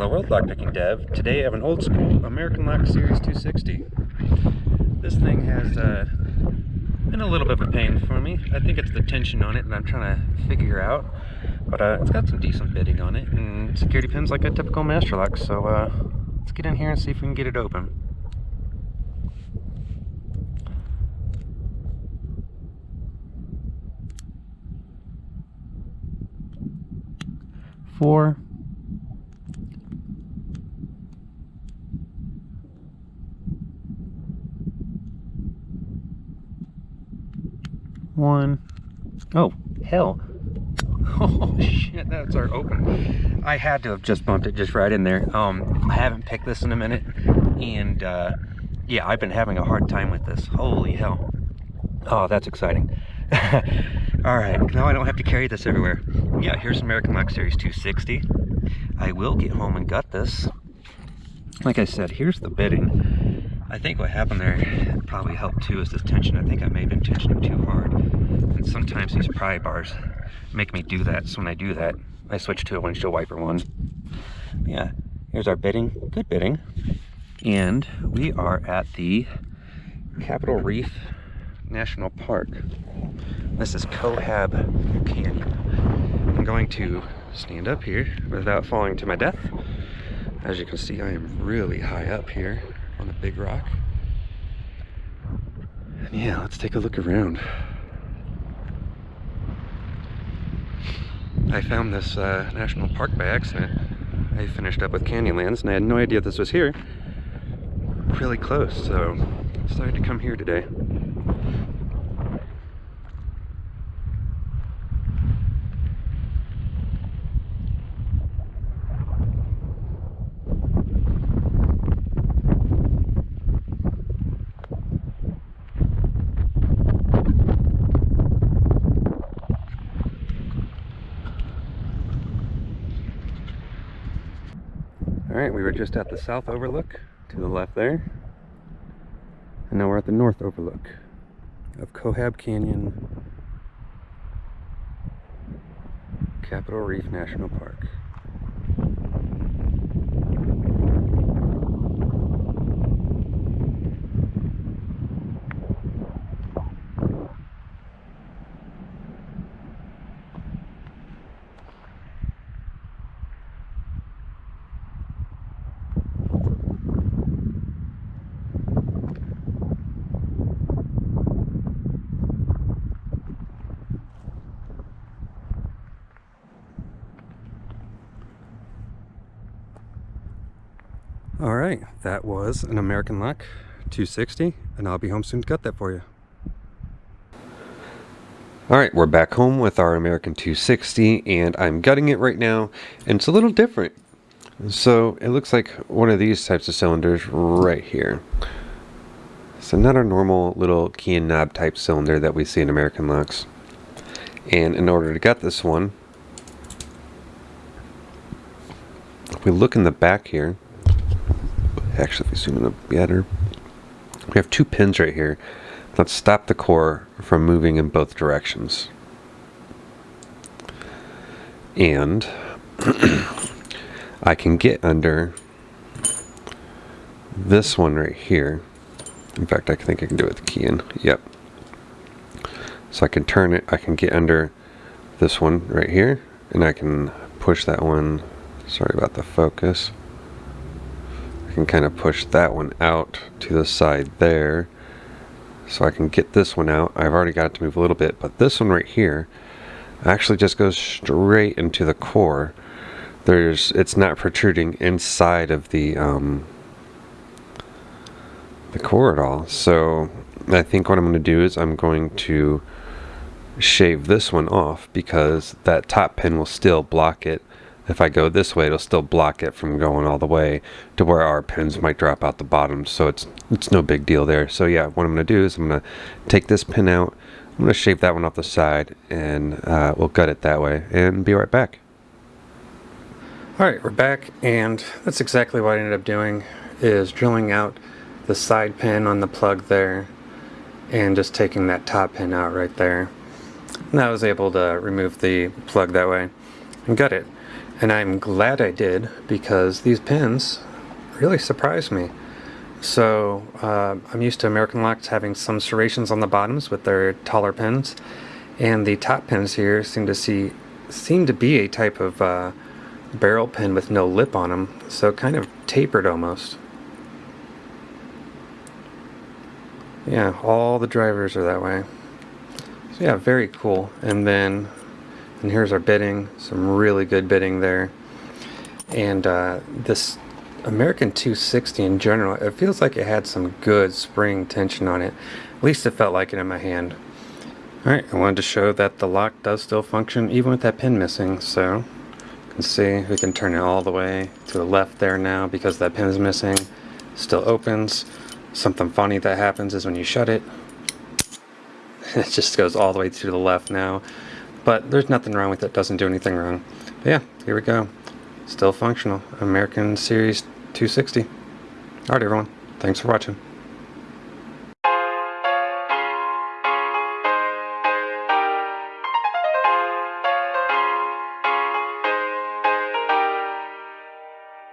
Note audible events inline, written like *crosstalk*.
Hello World Lockpicking Dev. Today I have an old school American Lock Series 260. This thing has uh, been a little bit of a pain for me. I think it's the tension on it that I'm trying to figure out. But uh, it's got some decent bitting on it and security pins like a typical Master Lock. So uh, let's get in here and see if we can get it open. Four, one. Oh, hell. *laughs* Oh shit, that's our open. I had to have just bumped it just right in there. Um, I haven't picked this in a minute, and uh, yeah, I've been having a hard time with this. Holy hell. Oh, that's exciting. *laughs* All right, now I don't have to carry this everywhere. Yeah, here's American Lock Series 260. I will get home and gut this. Like I said, here's the bitting. I think what happened there probably helped too is this tension. I think I may have been tensioning too hard. And sometimes these pry bars make me do that. So when I do that, I switch to a windshield wiper one. Yeah, here's our bitting, good bitting. And we are at the Capitol Reef National Park. This is Cohab Canyon. I'm going to stand up here without falling to my death. As you can see, I am really high up here on the big rock. And yeah, let's take a look around. I found this uh, national park by accident. I finished up with Canyonlands and I had no idea this was here. Really close, so decided to come here today. All right, we were just at the south overlook to the left there. And now we're at the north overlook of Cohab Canyon, Capitol Reef National Park. All right, that was an American Lock 260, and I'll be home soon to cut that for you. All right, we're back home with our American 260, and I'm gutting it right now, and it's a little different. So it looks like one of these types of cylinders right here. So not our normal little key and knob type cylinder that we see in American locks. And in order to gut this one, if we look in the back here, actually if we zoom in a better, we have two pins right here that stop the core from moving in both directions. And *clears throat* I can get under this one right here. In fact, I think I can do it with the key in. Yep. So I can turn it, I can get under this one right here, and I can push that one, sorry about the focus. I can kind of push that one out to the side there. So I can get this one out. I've already got it to move a little bit, but this one right here actually just goes straight into the core. There's, it's not protruding inside of the, um, the core at all. So I think what I'm going to do is I'm going to shave this one off because that top pin will still block it. If I go this way, it'll still block it from going all the way to where our pins might drop out the bottom. So it's it's no big deal there. So yeah, what I'm going to do is I'm going to take this pin out. I'm going to shave that one off the side and uh, we'll gut it that way and be right back. Alright, we're back and that's exactly what I ended up doing is drilling out the side pin on the plug there and just taking that top pin out right there. And I was able to remove the plug that way and gut it. And I'm glad I did because these pins really surprised me. So uh, I'm used to American locks having some serrations on the bottoms with their taller pins, and the top pins here seem to see seem to be a type of uh, barrel pin with no lip on them, so kind of tapered almost. Yeah, all the drivers are that way. So yeah, very cool. And then, and here's our bitting, some really good bitting there. And uh, this American 260 in general, it feels like it had some good spring tension on it. At least it felt like it in my hand. Alright, I wanted to show that the lock does still function even with that pin missing, so you can see we can turn it all the way to the left there now because that pin is missing. Still opens. Something funny that happens is when you shut it, *laughs* it just goes all the way to the left now. But there's nothing wrong with it, doesn't do anything wrong. But yeah, here we go. Still functional. American Series 260. Alright everyone, thanks for watching.